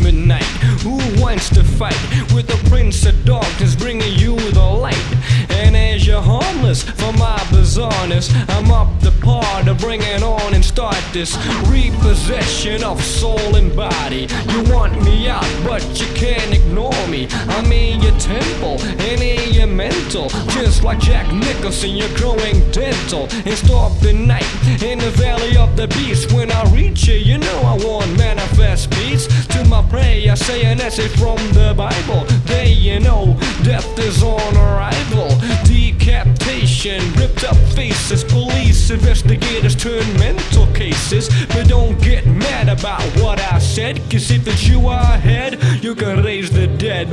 Who wants to fight with the prince of darkness bringing you the light? And as you're harmless for my bizarreness, I'm up the par to bring it on and start this repossession of soul and body. You want me out, but you can't ignore me. I'm in your temple and in your mental. Just like Jack Nicholson, you're growing dental. And stop the night in the valley of the beast. When I reach you, you know I want. I say an essay from the Bible. There you know, death is on arrival. Decapitation, ripped up faces, police investigators turn mental cases. But don't get mad about what I said, cause if it's you ahead, you can raise the dead.